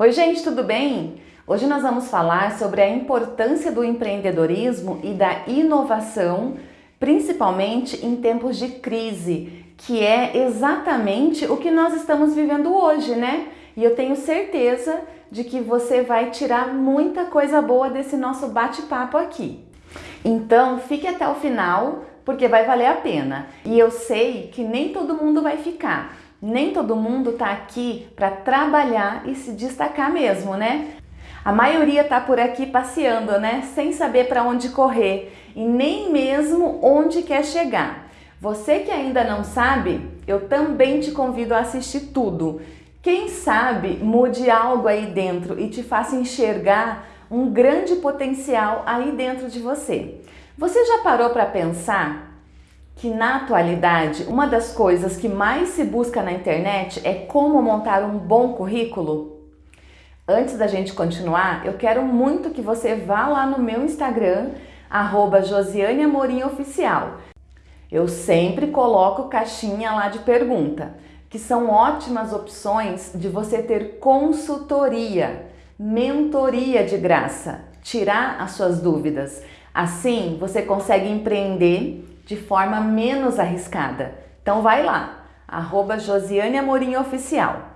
Oi gente, tudo bem? Hoje nós vamos falar sobre a importância do empreendedorismo e da inovação, principalmente em tempos de crise, que é exatamente o que nós estamos vivendo hoje, né? E eu tenho certeza de que você vai tirar muita coisa boa desse nosso bate-papo aqui. Então, fique até o final, porque vai valer a pena. E eu sei que nem todo mundo vai ficar. Nem todo mundo está aqui para trabalhar e se destacar mesmo, né? A maioria está por aqui passeando, né? Sem saber para onde correr e nem mesmo onde quer chegar. Você que ainda não sabe, eu também te convido a assistir tudo. Quem sabe mude algo aí dentro e te faça enxergar um grande potencial aí dentro de você. Você já parou para pensar que na atualidade uma das coisas que mais se busca na internet é como montar um bom currículo? Antes da gente continuar, eu quero muito que você vá lá no meu Instagram, arroba Josiane Amorim Oficial. Eu sempre coloco caixinha lá de pergunta, que são ótimas opções de você ter consultoria, mentoria de graça, tirar as suas dúvidas. Assim, você consegue empreender de forma menos arriscada. Então vai lá, arroba Josiane Amorim Oficial.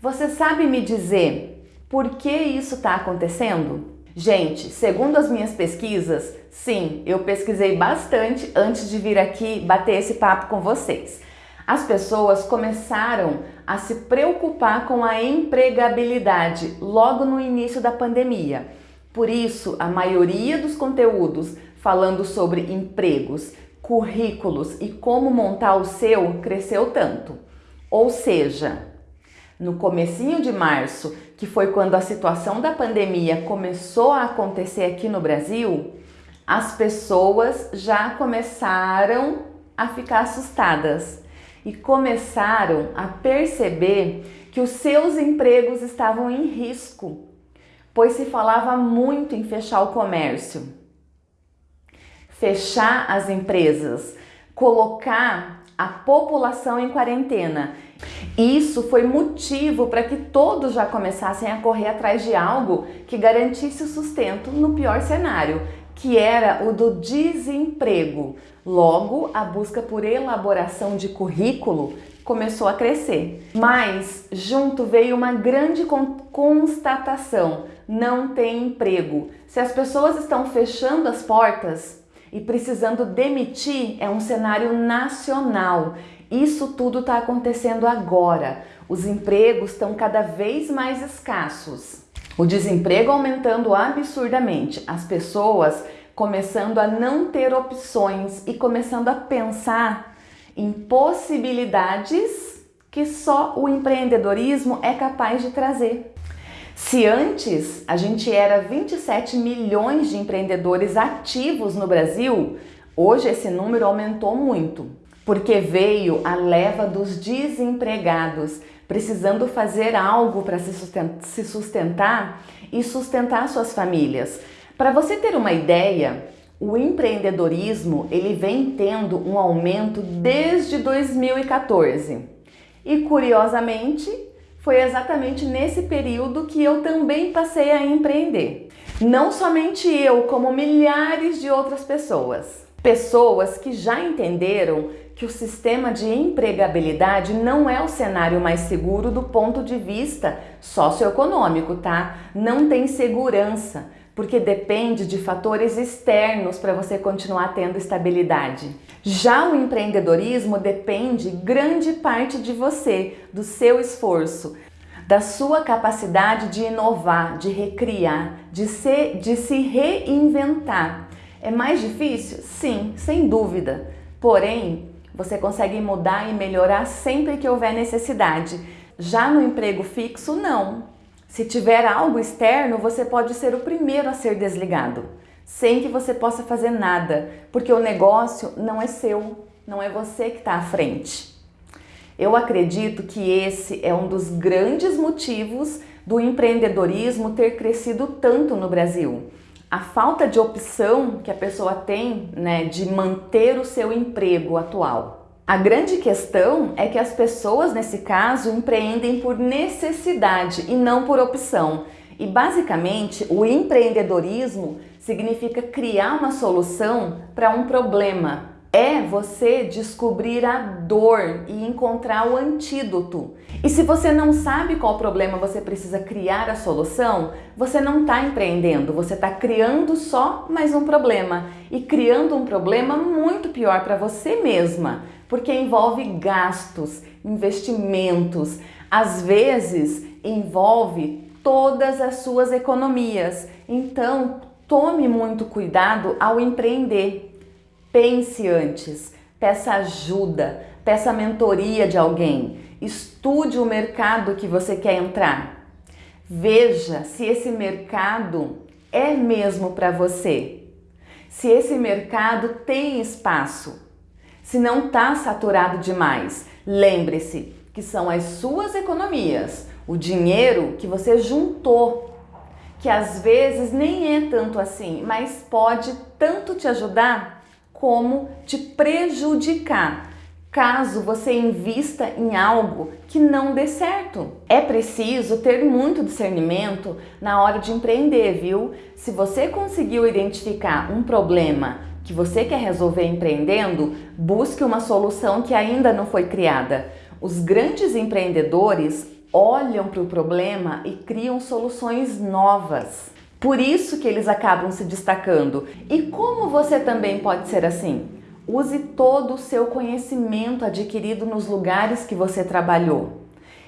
Você sabe me dizer por que isso está acontecendo? Gente, segundo as minhas pesquisas, sim, eu pesquisei bastante antes de vir aqui bater esse papo com vocês. As pessoas começaram a se preocupar com a empregabilidade logo no início da pandemia. Por isso, a maioria dos conteúdos falando sobre empregos currículos e como montar o seu cresceu tanto. Ou seja, no comecinho de março, que foi quando a situação da pandemia começou a acontecer aqui no Brasil, as pessoas já começaram a ficar assustadas e começaram a perceber que os seus empregos estavam em risco, pois se falava muito em fechar o comércio fechar as empresas, colocar a população em quarentena. Isso foi motivo para que todos já começassem a correr atrás de algo que garantisse o sustento no pior cenário, que era o do desemprego. Logo, a busca por elaboração de currículo começou a crescer. Mas junto veio uma grande constatação: não tem emprego. Se as pessoas estão fechando as portas, e precisando demitir é um cenário nacional. Isso tudo está acontecendo agora. Os empregos estão cada vez mais escassos. O desemprego aumentando absurdamente. As pessoas começando a não ter opções e começando a pensar em possibilidades que só o empreendedorismo é capaz de trazer. Se antes a gente era 27 milhões de empreendedores ativos no Brasil, hoje esse número aumentou muito, porque veio a leva dos desempregados, precisando fazer algo para se sustentar e sustentar suas famílias. Para você ter uma ideia, o empreendedorismo ele vem tendo um aumento desde 2014. E curiosamente, foi exatamente nesse período que eu também passei a empreender. Não somente eu, como milhares de outras pessoas. Pessoas que já entenderam que o sistema de empregabilidade não é o cenário mais seguro do ponto de vista socioeconômico, tá? Não tem segurança, porque depende de fatores externos para você continuar tendo estabilidade. Já o empreendedorismo depende grande parte de você, do seu esforço, da sua capacidade de inovar, de recriar, de, ser, de se reinventar. É mais difícil? Sim, sem dúvida. Porém, você consegue mudar e melhorar sempre que houver necessidade. Já no emprego fixo, não. Se tiver algo externo, você pode ser o primeiro a ser desligado, sem que você possa fazer nada, porque o negócio não é seu, não é você que está à frente. Eu acredito que esse é um dos grandes motivos do empreendedorismo ter crescido tanto no Brasil. A falta de opção que a pessoa tem né, de manter o seu emprego atual. A grande questão é que as pessoas, nesse caso, empreendem por necessidade e não por opção. E basicamente, o empreendedorismo significa criar uma solução para um problema, é você descobrir a dor e encontrar o antídoto. E se você não sabe qual problema você precisa criar a solução, você não está empreendendo, você está criando só mais um problema e criando um problema muito pior para você mesma, porque envolve gastos, investimentos, às vezes envolve todas as suas economias. Então, tome muito cuidado ao empreender. Pense antes, peça ajuda, peça mentoria de alguém, estude o mercado que você quer entrar. Veja se esse mercado é mesmo para você, se esse mercado tem espaço, se não está saturado demais. Lembre-se que são as suas economias, o dinheiro que você juntou, que às vezes nem é tanto assim, mas pode tanto te ajudar como te prejudicar caso você invista em algo que não dê certo. É preciso ter muito discernimento na hora de empreender, viu? Se você conseguiu identificar um problema que você quer resolver empreendendo, busque uma solução que ainda não foi criada. Os grandes empreendedores olham para o problema e criam soluções novas. Por isso que eles acabam se destacando. E como você também pode ser assim? Use todo o seu conhecimento adquirido nos lugares que você trabalhou.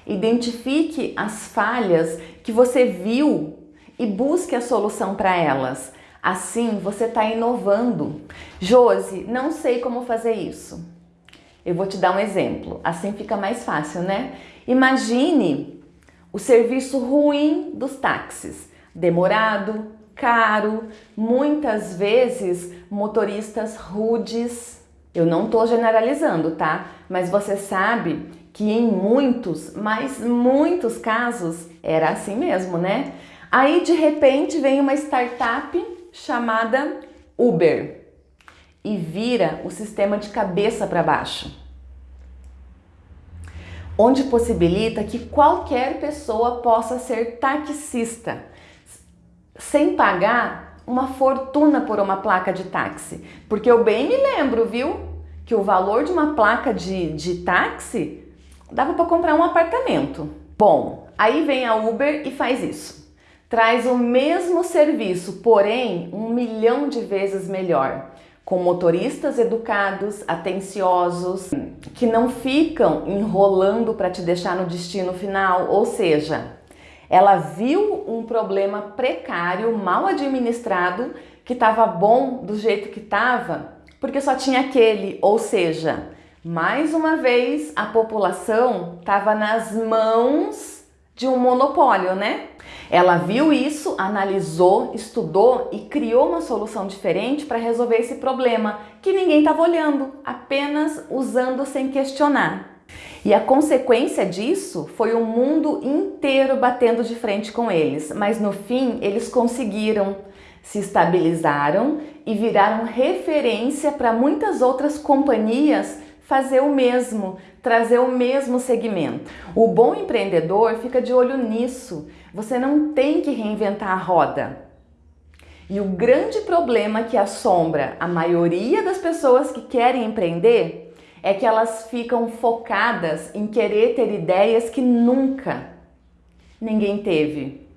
Identifique as falhas que você viu e busque a solução para elas. Assim você está inovando. Josi, não sei como fazer isso. Eu vou te dar um exemplo, assim fica mais fácil, né? Imagine o serviço ruim dos táxis demorado, caro, muitas vezes motoristas rudes. Eu não estou generalizando, tá? Mas você sabe que em muitos, mas muitos casos era assim mesmo, né? Aí de repente vem uma startup chamada Uber e vira o sistema de cabeça para baixo onde possibilita que qualquer pessoa possa ser taxista sem pagar uma fortuna por uma placa de táxi. Porque eu bem me lembro, viu? Que o valor de uma placa de, de táxi dava para comprar um apartamento. Bom, aí vem a Uber e faz isso. Traz o mesmo serviço, porém um milhão de vezes melhor. Com motoristas educados, atenciosos, que não ficam enrolando para te deixar no destino final, ou seja, ela viu um problema precário, mal administrado, que estava bom do jeito que estava, porque só tinha aquele, ou seja, mais uma vez a população estava nas mãos de um monopólio, né? Ela viu isso, analisou, estudou e criou uma solução diferente para resolver esse problema que ninguém estava olhando, apenas usando sem questionar. E a consequência disso foi o mundo inteiro batendo de frente com eles, mas no fim eles conseguiram, se estabilizaram e viraram referência para muitas outras companhias fazer o mesmo, trazer o mesmo segmento. O bom empreendedor fica de olho nisso. Você não tem que reinventar a roda. E o grande problema que assombra a maioria das pessoas que querem empreender é que elas ficam focadas em querer ter ideias que nunca ninguém teve.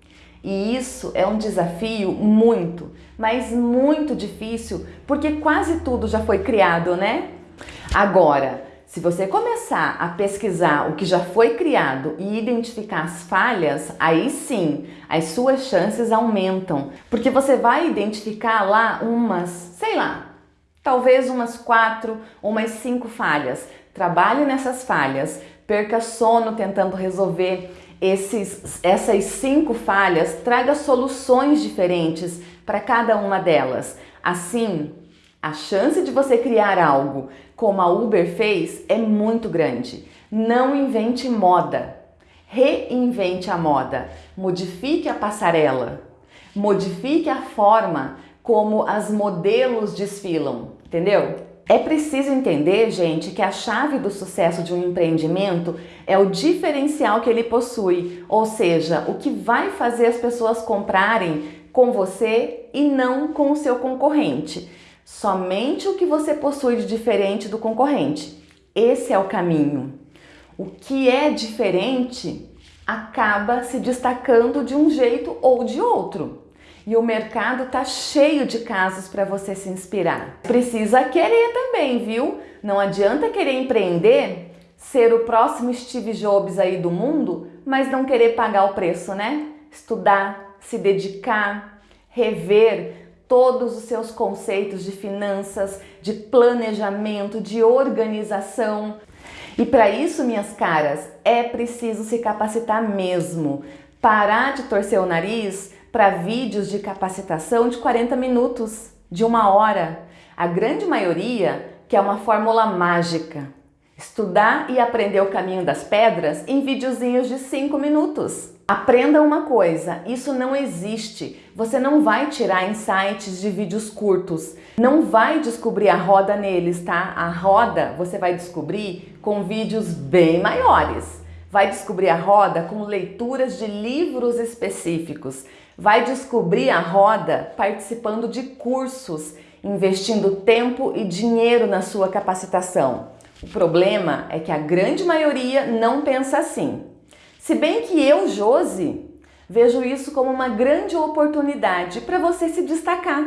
E isso é um desafio muito, mas muito difícil, porque quase tudo já foi criado, né? Agora, se você começar a pesquisar o que já foi criado e identificar as falhas, aí sim as suas chances aumentam, porque você vai identificar lá umas, sei lá, talvez umas quatro, umas cinco falhas. Trabalhe nessas falhas, perca sono tentando resolver esses, essas cinco falhas, traga soluções diferentes para cada uma delas. Assim, a chance de você criar algo como a Uber fez é muito grande. Não invente moda, reinvente a moda, modifique a passarela, modifique a forma como as modelos desfilam, entendeu? É preciso entender, gente, que a chave do sucesso de um empreendimento é o diferencial que ele possui, ou seja, o que vai fazer as pessoas comprarem com você e não com o seu concorrente. Somente o que você possui de diferente do concorrente. Esse é o caminho. O que é diferente acaba se destacando de um jeito ou de outro. E o mercado tá cheio de casos para você se inspirar. Precisa querer também, viu? Não adianta querer empreender, ser o próximo Steve Jobs aí do mundo, mas não querer pagar o preço, né? Estudar, se dedicar, rever todos os seus conceitos de finanças, de planejamento, de organização. E para isso, minhas caras, é preciso se capacitar mesmo. Parar de torcer o nariz para vídeos de capacitação de 40 minutos, de uma hora. A grande maioria quer uma fórmula mágica. Estudar e aprender o caminho das pedras em videozinhos de 5 minutos. Aprenda uma coisa, isso não existe. Você não vai tirar insights de vídeos curtos. Não vai descobrir a roda neles, tá? A roda você vai descobrir com vídeos bem maiores. Vai descobrir a roda com leituras de livros específicos vai descobrir a roda participando de cursos, investindo tempo e dinheiro na sua capacitação. O problema é que a grande maioria não pensa assim. Se bem que eu, Josi, vejo isso como uma grande oportunidade para você se destacar.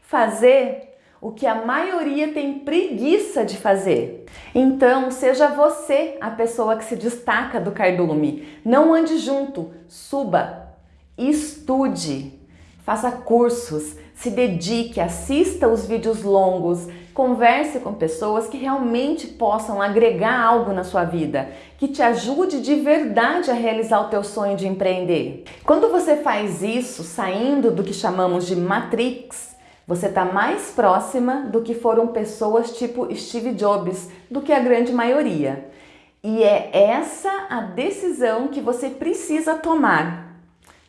Fazer o que a maioria tem preguiça de fazer. Então, seja você a pessoa que se destaca do cardume. Não ande junto, suba, Estude, faça cursos, se dedique, assista os vídeos longos, converse com pessoas que realmente possam agregar algo na sua vida, que te ajude de verdade a realizar o teu sonho de empreender. Quando você faz isso, saindo do que chamamos de matrix, você está mais próxima do que foram pessoas tipo Steve Jobs, do que a grande maioria. E é essa a decisão que você precisa tomar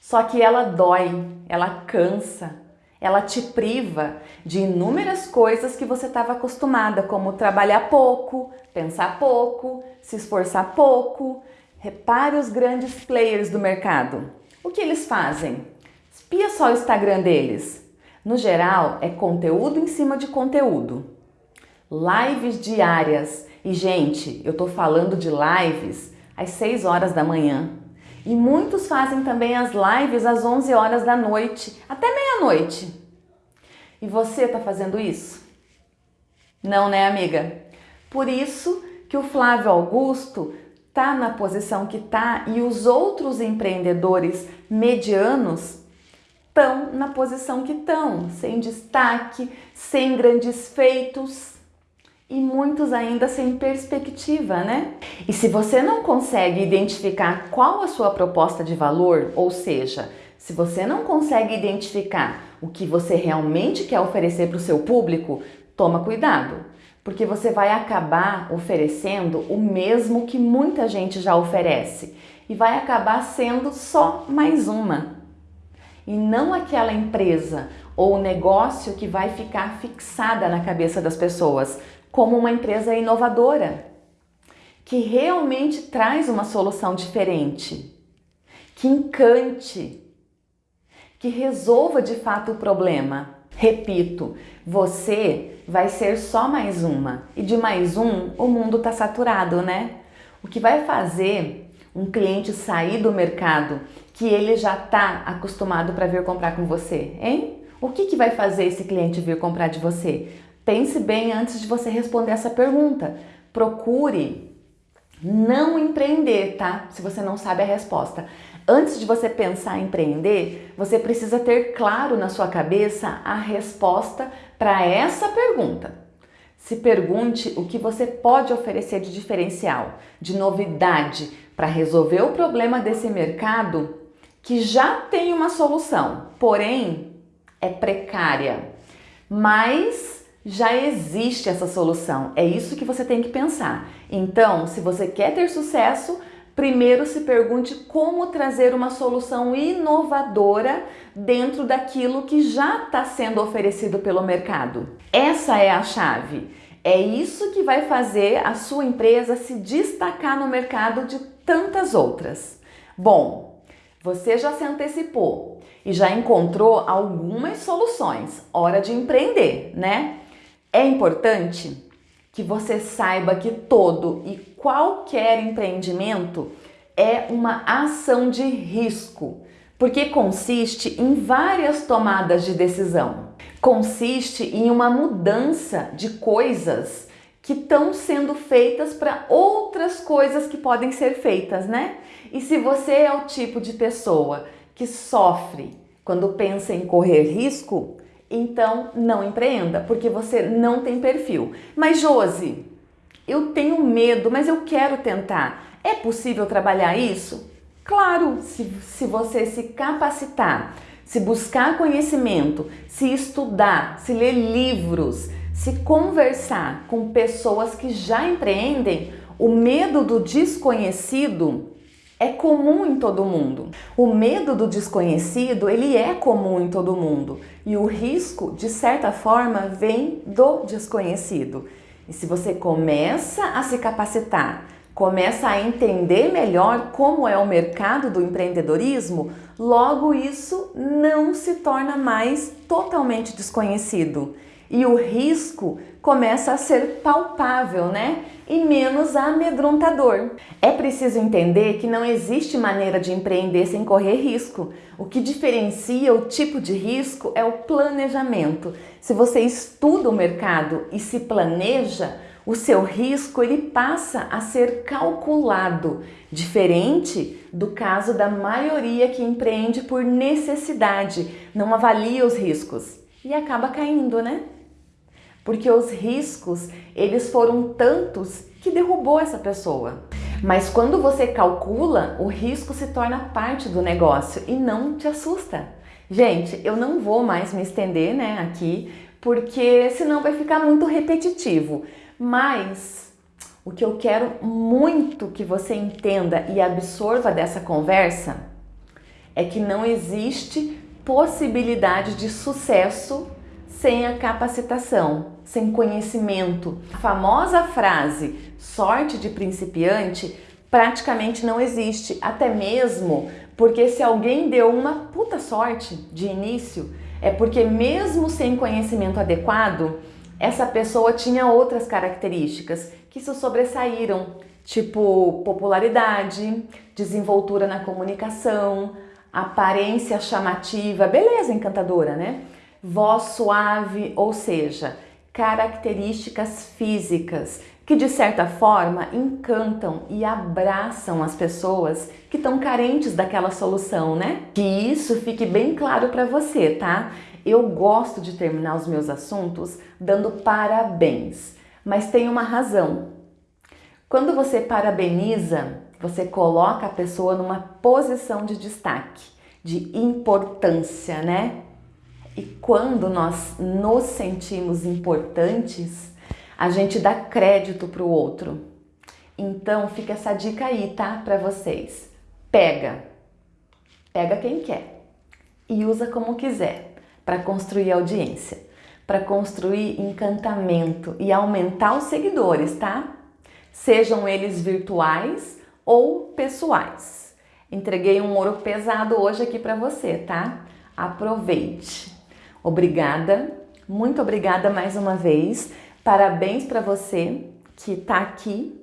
só que ela dói, ela cansa, ela te priva de inúmeras coisas que você estava acostumada, como trabalhar pouco, pensar pouco, se esforçar pouco. Repare os grandes players do mercado. O que eles fazem? Espia só o Instagram deles. No geral, é conteúdo em cima de conteúdo. Lives diárias. E, gente, eu tô falando de lives às 6 horas da manhã, e muitos fazem também as lives às 11 horas da noite, até meia-noite. E você está fazendo isso? Não, né, amiga? Por isso que o Flávio Augusto está na posição que está e os outros empreendedores medianos estão na posição que estão, sem destaque, sem grandes feitos e muitos ainda sem perspectiva, né? E se você não consegue identificar qual a sua proposta de valor, ou seja, se você não consegue identificar o que você realmente quer oferecer para o seu público, toma cuidado, porque você vai acabar oferecendo o mesmo que muita gente já oferece e vai acabar sendo só mais uma. E não aquela empresa ou negócio que vai ficar fixada na cabeça das pessoas, como uma empresa inovadora, que realmente traz uma solução diferente, que encante, que resolva de fato o problema. Repito, você vai ser só mais uma e de mais um o mundo está saturado, né? O que vai fazer um cliente sair do mercado que ele já está acostumado para vir comprar com você, hein? O que, que vai fazer esse cliente vir comprar de você? Pense bem antes de você responder essa pergunta. Procure não empreender, tá? Se você não sabe a resposta. Antes de você pensar em empreender, você precisa ter claro na sua cabeça a resposta para essa pergunta. Se pergunte o que você pode oferecer de diferencial, de novidade, para resolver o problema desse mercado que já tem uma solução, porém é precária. Mas já existe essa solução. É isso que você tem que pensar. Então, se você quer ter sucesso, primeiro se pergunte como trazer uma solução inovadora dentro daquilo que já está sendo oferecido pelo mercado. Essa é a chave. É isso que vai fazer a sua empresa se destacar no mercado de tantas outras. Bom, você já se antecipou e já encontrou algumas soluções. Hora de empreender, né? É importante que você saiba que todo e qualquer empreendimento é uma ação de risco, porque consiste em várias tomadas de decisão. Consiste em uma mudança de coisas que estão sendo feitas para outras coisas que podem ser feitas, né? E se você é o tipo de pessoa que sofre quando pensa em correr risco, então não empreenda, porque você não tem perfil. Mas Josi, eu tenho medo, mas eu quero tentar. É possível trabalhar isso? Claro, se, se você se capacitar, se buscar conhecimento, se estudar, se ler livros, se conversar com pessoas que já empreendem, o medo do desconhecido é comum em todo mundo. O medo do desconhecido, ele é comum em todo mundo. E o risco, de certa forma, vem do desconhecido. E se você começa a se capacitar, começa a entender melhor como é o mercado do empreendedorismo, logo isso não se torna mais totalmente desconhecido. E o risco começa a ser palpável, né? E menos amedrontador. É preciso entender que não existe maneira de empreender sem correr risco. O que diferencia o tipo de risco é o planejamento. Se você estuda o mercado e se planeja, o seu risco ele passa a ser calculado, diferente do caso da maioria que empreende por necessidade, não avalia os riscos e acaba caindo, né? Porque os riscos eles foram tantos que derrubou essa pessoa. Mas quando você calcula, o risco se torna parte do negócio e não te assusta. Gente, eu não vou mais me estender né, aqui, porque senão vai ficar muito repetitivo. Mas o que eu quero muito que você entenda e absorva dessa conversa é que não existe possibilidade de sucesso sem a capacitação, sem conhecimento. A famosa frase sorte de principiante praticamente não existe, até mesmo porque se alguém deu uma puta sorte de início, é porque mesmo sem conhecimento adequado, essa pessoa tinha outras características que se sobressaíram, tipo popularidade, desenvoltura na comunicação, aparência chamativa, beleza encantadora, né? voz suave, ou seja, características físicas que de certa forma encantam e abraçam as pessoas que estão carentes daquela solução, né? Que isso fique bem claro para você, tá? Eu gosto de terminar os meus assuntos dando parabéns, mas tem uma razão. Quando você parabeniza, você coloca a pessoa numa posição de destaque, de importância, né? E quando nós nos sentimos importantes, a gente dá crédito para o outro. Então fica essa dica aí, tá? Para vocês. Pega. Pega quem quer e usa como quiser para construir audiência, para construir encantamento e aumentar os seguidores, tá? Sejam eles virtuais ou pessoais. Entreguei um ouro pesado hoje aqui para você, tá? Aproveite. Obrigada, muito obrigada mais uma vez. Parabéns para você que está aqui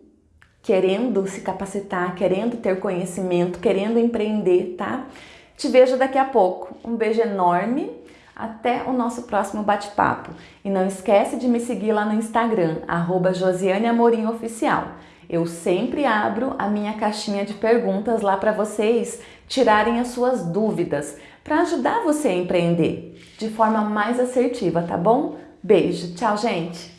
querendo se capacitar, querendo ter conhecimento, querendo empreender, tá? Te vejo daqui a pouco. Um beijo enorme. Até o nosso próximo bate-papo. E não esquece de me seguir lá no Instagram, arroba Josiane Amorim Oficial. Eu sempre abro a minha caixinha de perguntas lá para vocês tirarem as suas dúvidas para ajudar você a empreender de forma mais assertiva, tá bom? Beijo, tchau, gente!